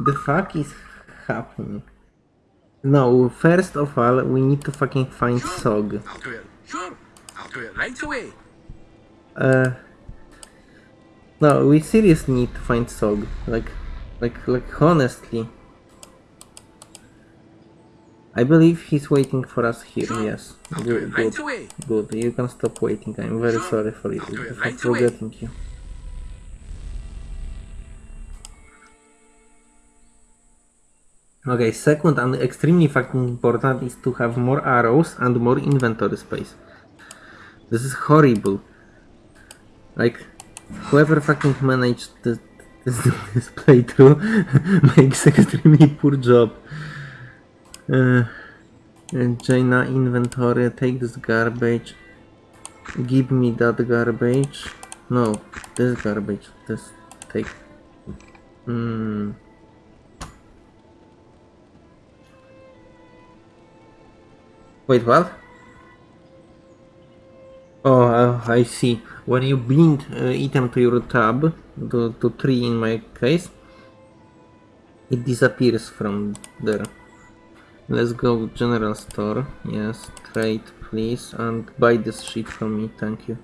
the fuck is happening? No, first of all, we need to fucking find Sogg. I'll do it. Sure. I'll do it right away. Uh, no, we seriously need to find Sogg. Like, like, like, honestly. I believe he's waiting for us here, Sure. yes. I'll Good, it right good, away. good. You can stop waiting. I'm very Sure. sorry for, you, I'll do it for right away. forgetting you. Okay, second and extremely fucking important is to have more arrows and more inventory space. This is horrible. Like, whoever fucking managed this, this, this playthrough makes extremely poor job. Uh, Jayna inventory, take this garbage. Give me that garbage. No, this garbage. This take. Hmm. Wait, what? Oh, uh, I see. When you bind uh, item to your tab, to, to 3 in my case, it disappears from there. Let's go general store. Yes, trade please and buy this shit from me, thank you.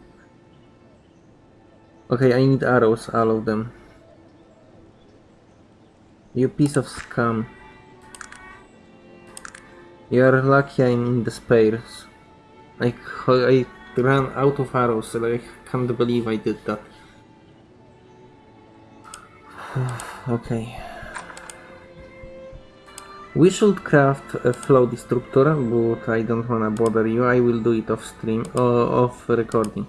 Okay, I need arrows, all of them. You piece of scum. You're lucky I'm in spares. I, I ran out of arrows, and I can't believe I did that. okay. We should craft a flow destructor, but I don't wanna bother you. I will do it off stream, uh, off recording.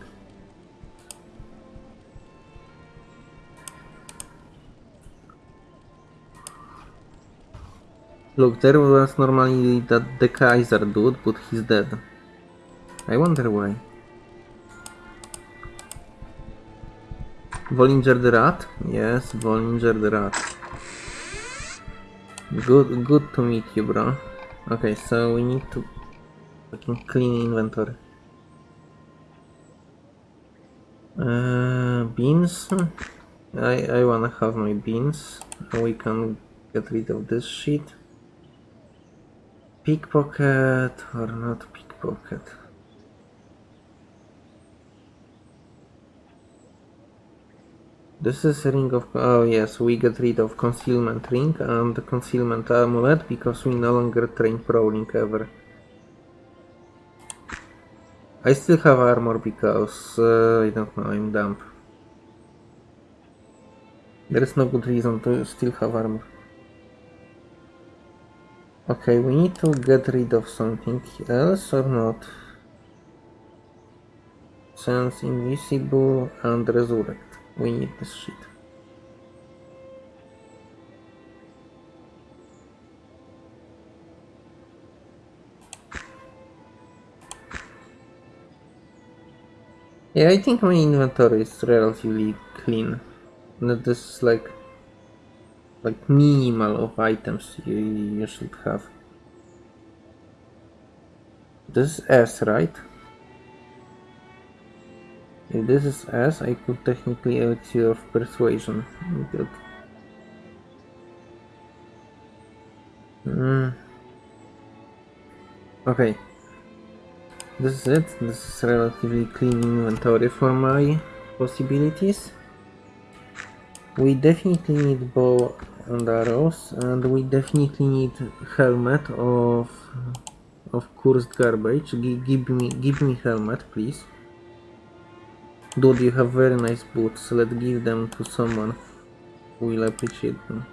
Look, there was normally that the Kaiser dude, but he's dead. I wonder why. Vollinger the rat? Yes, Vollinger the rat. Good, good to meet you, bro. Okay, so we need to clean inventory. Uh, beans. I I wanna have my beans. We can get rid of this shit. Pickpocket or not pickpocket? This is a ring of... Oh yes, we get rid of concealment ring and concealment amulet because we no longer train prowling ever. I still have armor because... Uh, I don't know, I'm dumb. There is no good reason to still have armor. Okay, we need to get rid of something else or not? Sense invisible and resurrect. We need this shit. Yeah, I think my inventory is relatively clean. That this is like like minimal of items you, you should have. This is S, right? If this is S, I could technically elixir of persuasion. Good. Mm. Okay. This is it. This is relatively clean inventory for my possibilities. We definitely need bow and arrows, and we definitely need helmet of of cursed garbage. G give me give me helmet, please. Dude, you have very nice boots. Let's give them to someone who will appreciate them.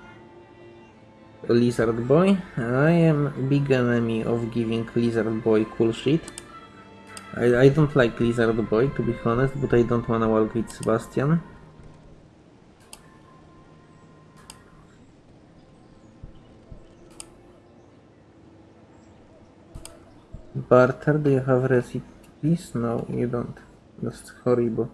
Lizard boy. I am big enemy of giving lizard boy cool shit. I, I don't like lizard boy to be honest, but I don't wanna work with Sebastian. Barter, do you have recipes? No, you don't. That's horrible.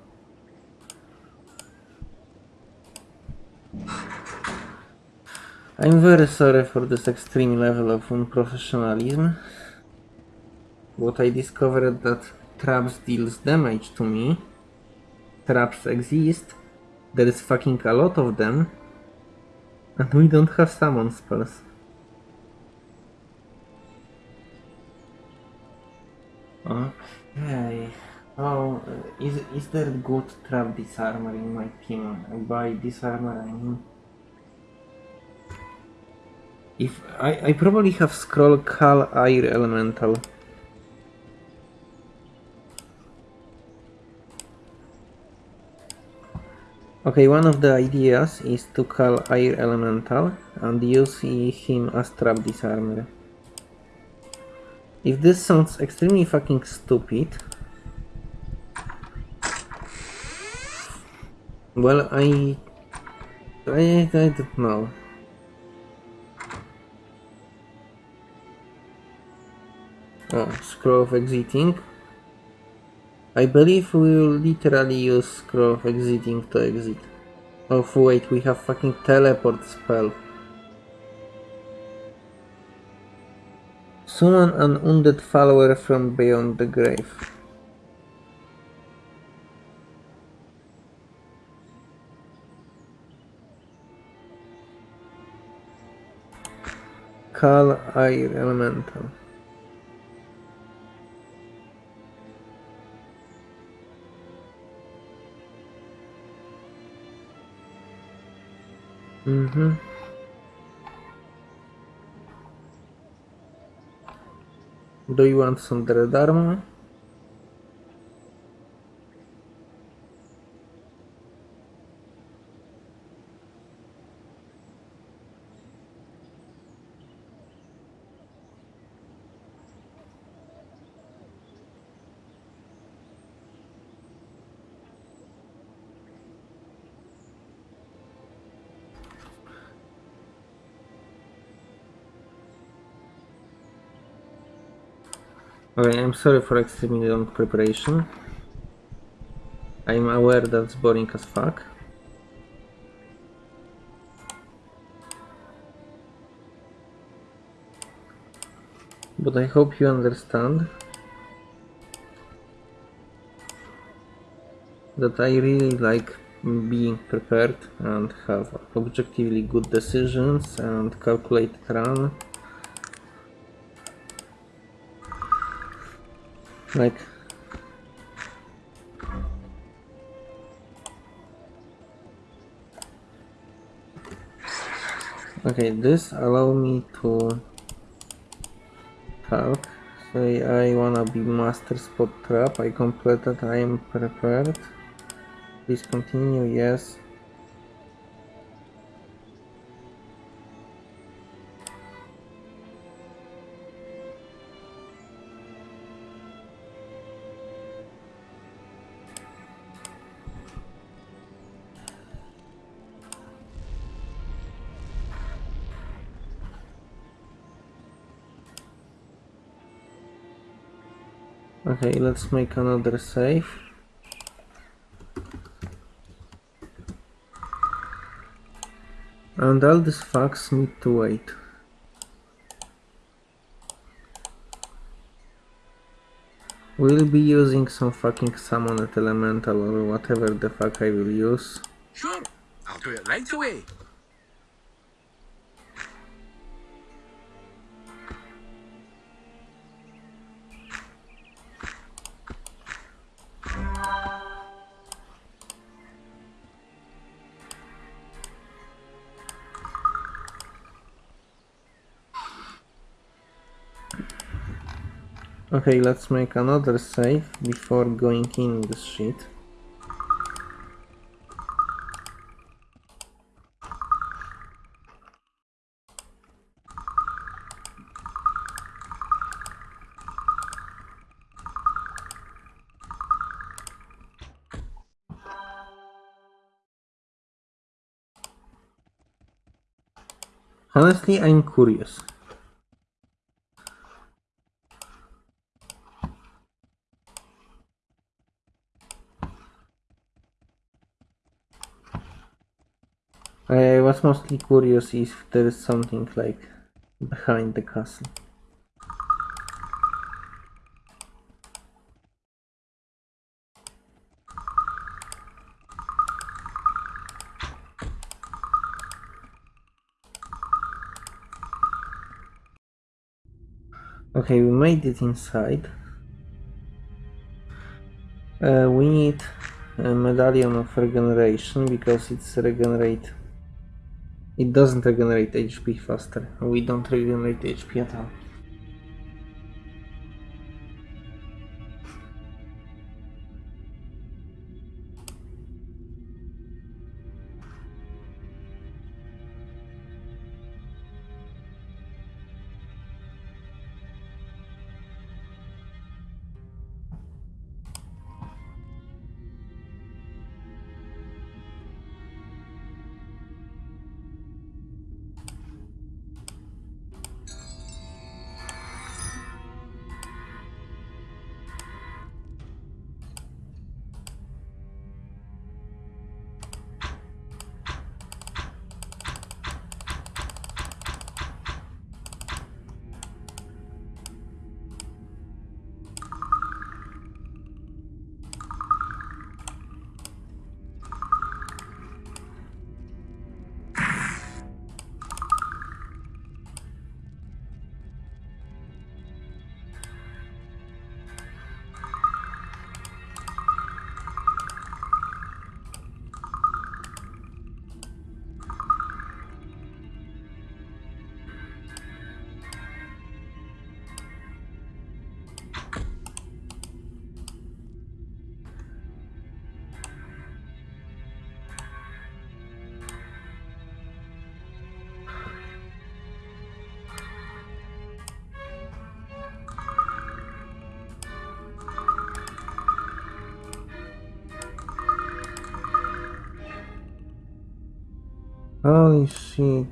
I'm very sorry for this extreme level of unprofessionalism. But I discovered that traps deals damage to me. Traps exist. There is fucking a lot of them. And we don't have summon spells. Okay. Oh, uh, is is there good trap disarmor in my team? By disarmor I mean if I, I probably have scroll Call Air Elemental. Okay, one of the ideas is to call Air Elemental and use him as trap disarmer. If this sounds extremely fucking stupid, well, I, I, I don't know. Oh, scroll of exiting. I believe we will literally use scroll of exiting to exit. Oh wait, we have fucking teleport spell. Summon an undead follower from beyond the grave. Call Air Elemental. Mm-hmm. Do you want some dread Okay, I'm sorry for extremely long preparation. I'm aware that's boring as fuck. But I hope you understand that I really like being prepared and have objectively good decisions and calculated run. Like Okay, this allow me to talk. Say I wanna be master spot trap. I completed. I am prepared. Please continue. Yes. Okay, let's make another save. And all these fucks need to wait. We'll be using some fucking summoned elemental or whatever the fuck I will use. Sure, I'll do it right away. Okay, let's make another save before going in this shit. Honestly, I'm curious. mostly curious if there is something like behind the castle. Okay, we made it inside. Uh, we need a medallion of regeneration because it's regenerate it doesn't regenerate HP faster. We don't regenerate HP at all. Holy shit.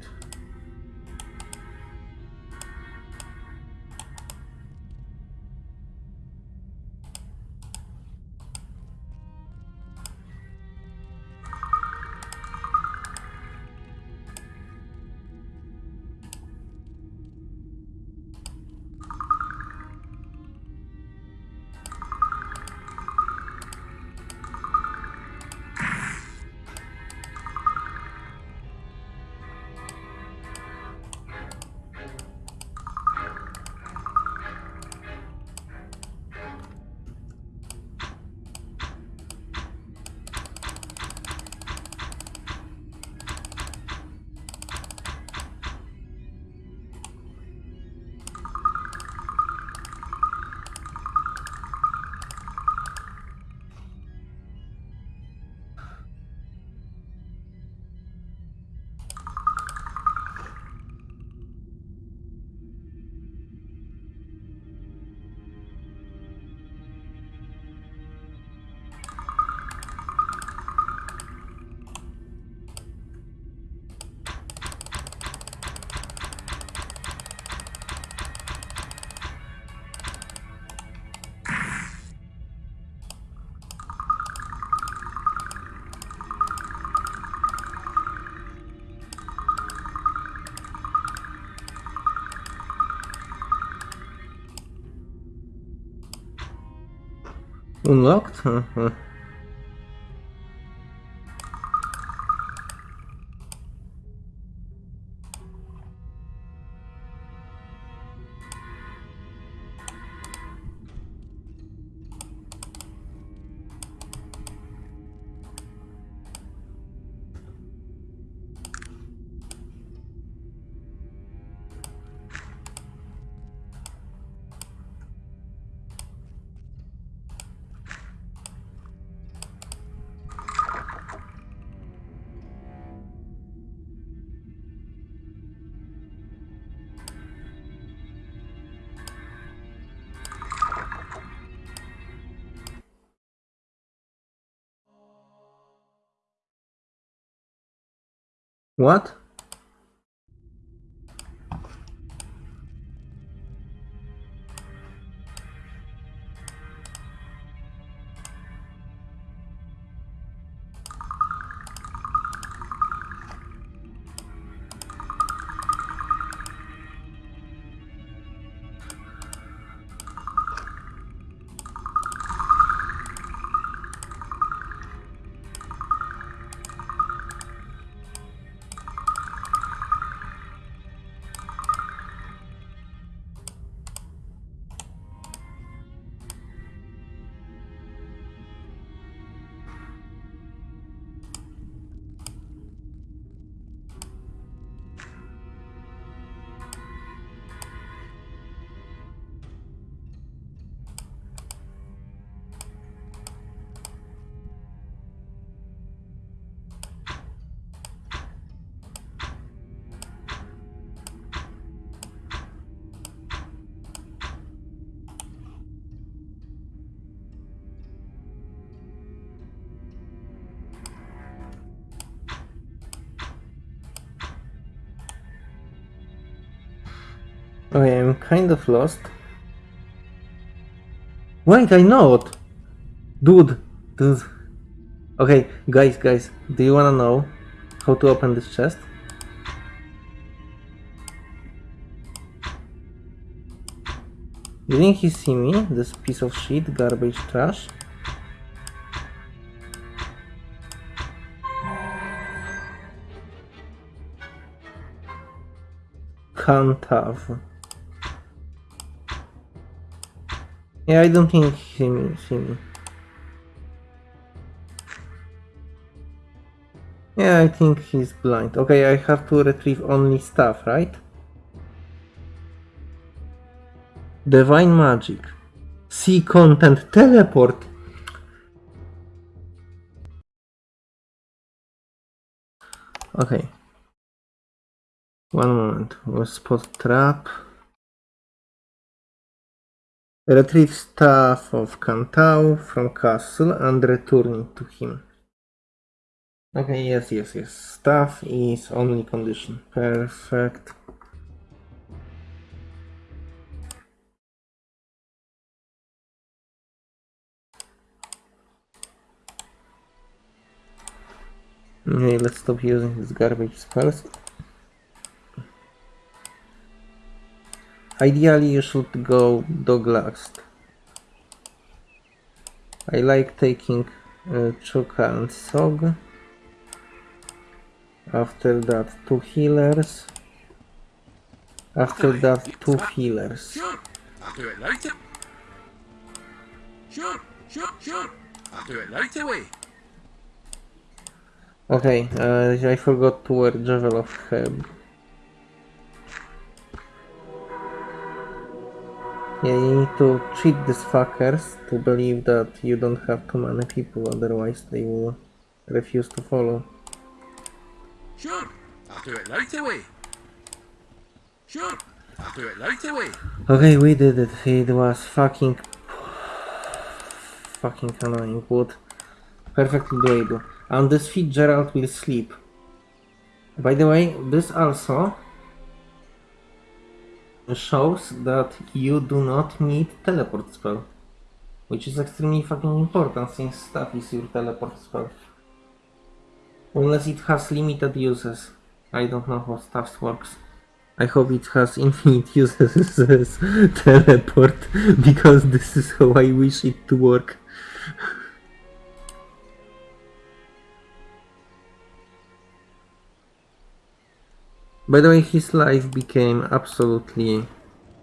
Unlocked? What? Okay, I'm kind of lost. Wait, I know it! Dude, dude. Okay, guys, guys, do you wanna know how to open this chest? Think he see me? This piece of shit, garbage trash? Can't have. Yeah, I don't think he see me. Yeah, I think he's blind. Okay, I have to retrieve only stuff, right? Divine magic. See content. Teleport. Okay. One moment. We'll spot trap. Retrieve staff of Kantau from castle and return it to him. Okay, yes, yes, yes. Staff is only condition. Perfect. Okay, let's stop using these garbage spells. Ideally, you should go Doglast. I like taking uh, Chukka and Sogg. After that, two healers. After that, two healers. I'll do it away. Sure, sure, sure. I'll do it away. Okay, uh, I forgot to wear Javel of Heb. Yeah, you need to cheat these fuckers to believe that you don't have too many people, otherwise they will refuse to follow. Sure. I'll do it right away. Sure. I'll do it right away. Okay, we did it. It was fucking... fucking annoying, but perfectly doable. And this Fitzgerald will sleep. By the way, this also shows that you do not need teleport spell. Which is extremely fucking important since staff is your teleport spell. Unless it has limited uses. I don't know how staff works. I hope it has infinite uses as teleport because this is how I wish it to work. By the way, his life became absolutely,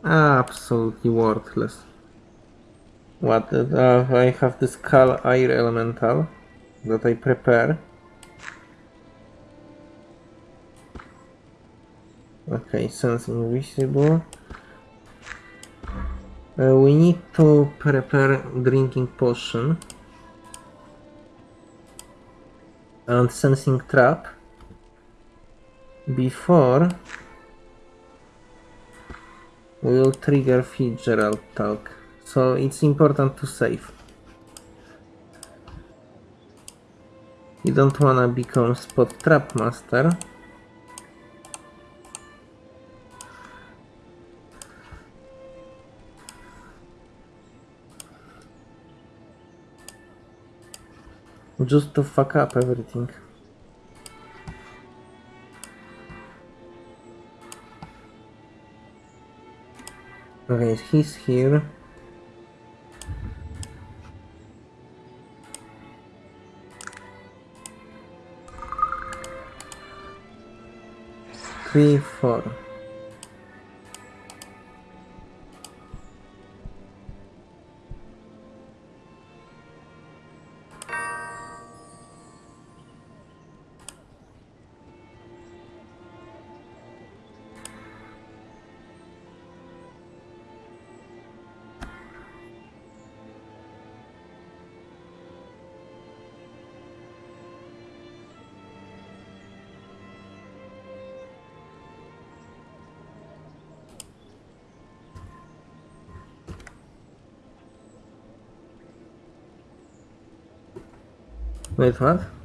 absolutely worthless. What? Uh, I have this Call Air Elemental that I prepare. Okay, sense invisible. Uh, we need to prepare drinking potion and sensing trap before will trigger Fitzgerald talk. So it's important to save. You don't wanna become spot trap master. Just to fuck up everything. Okay, he's here. Three, four. Wait, what?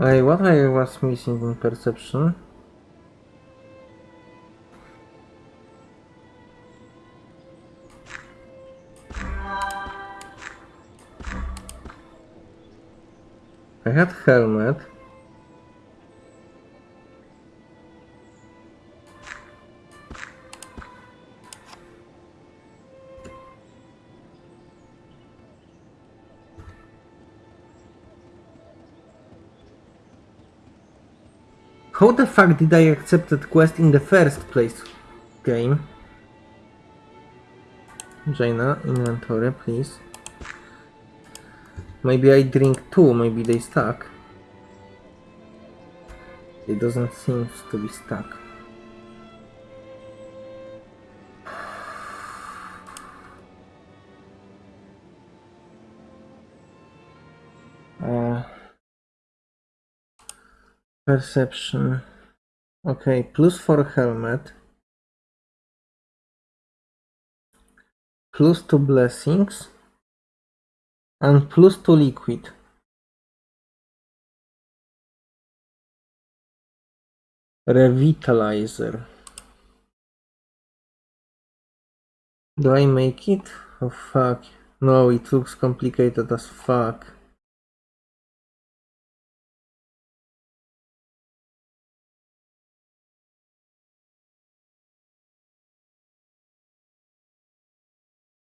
Wait, what I was missing in perception? I had helmet. How the fuck did I accept that quest in the first place? Game. Jayna, inventory, please. Maybe I drink two, maybe they stuck. It doesn't seem to be stuck. Perception. Okay, plus for helmet. Plus two blessings. And plus two liquid. Revitalizer. Do I make it? Oh fuck. No, it looks complicated as fuck.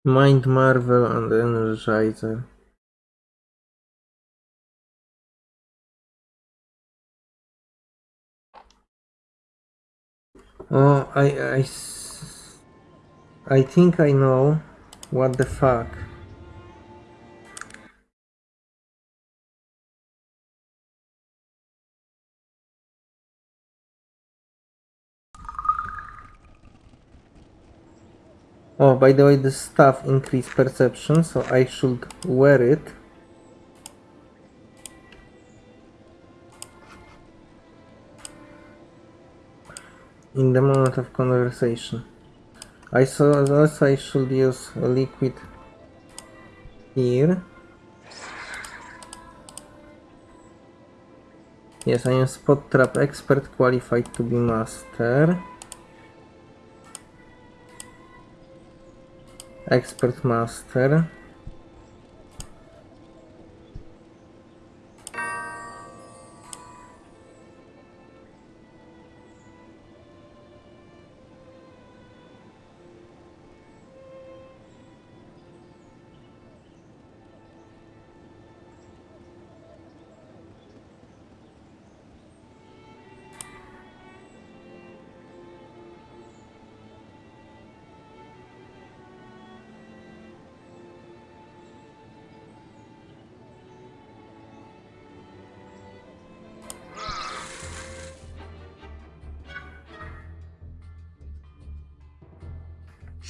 Mind Marvel and Energizer. Oh, I, I, I think I know. What the fuck? Oh, by the way, the stuff increase perception, so I should wear it. In the moment of conversation. I saw also I should use liquid here. Yes, I am spot trap expert qualified to be master. Expert master.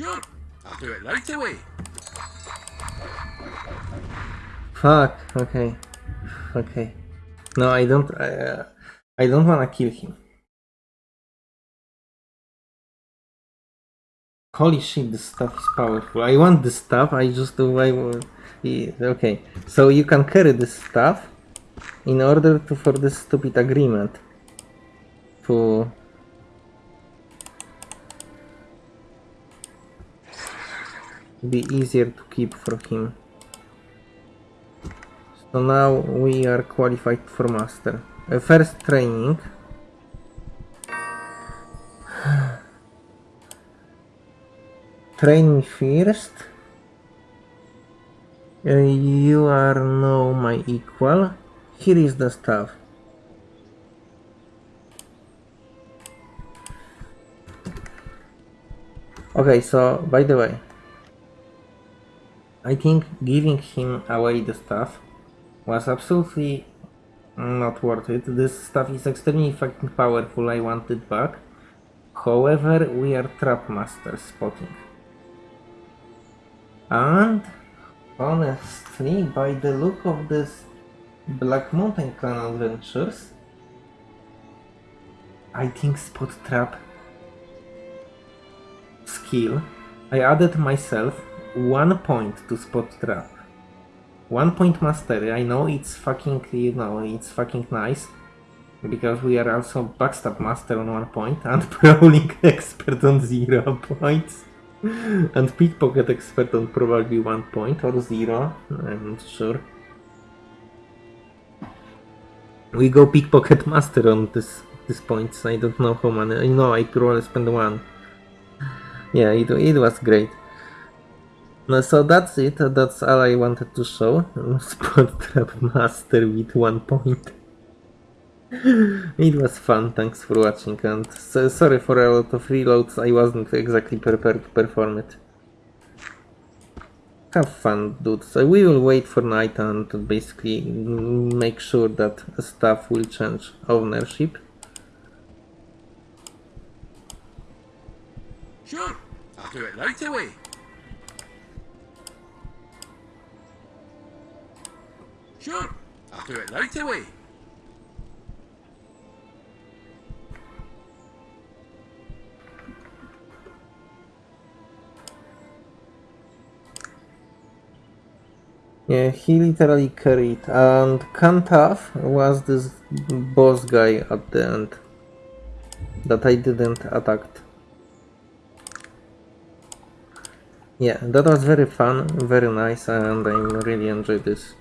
Sure, I'll do it right away. Fuck. Okay. Okay. No, I don't. I, uh, I don't wanna kill him. Holy shit! This stuff is powerful. I want this stuff. I just do. I will. yeah, Okay. So you can carry this stuff in order to for this stupid agreement to be easier to keep for him. So now we are qualified for master. Uh, first training. Train me first. Uh, you are now my equal. Here is the stuff. Okay, so by the way, I think giving him away the stuff was absolutely not worth it. This stuff is extremely fucking powerful, I want it back. However, we are trap masters spotting. And honestly, by the look of this Black Mountain Clan adventures, I think spot trap skill. I added myself one point to spot trap. One point mastery. I know it's fucking, you know, it's fucking nice. Because we are also backstab master on one point and prowling expert on zero points. And pickpocket expert on probably one point or zero. I'm not sure. We go pickpocket master on this this points. I don't know how many. I know I probably spend one. Yeah, it, it was great. No, so that's it. That's all I wanted to show. Spot trap master with one point. it was fun. Thanks for watching. And so, sorry for a lot of reloads. I wasn't exactly prepared to perform it. Have fun, dudes. We will wait for night and basically make sure that stuff will change ownership. Sure, I'll do it right away. Sure, I'll do it right eh? away. Yeah, he literally carried. And Kantaf was this boss guy at the end that I didn't attack. Yeah, that was very fun, very nice, and I really enjoyed this.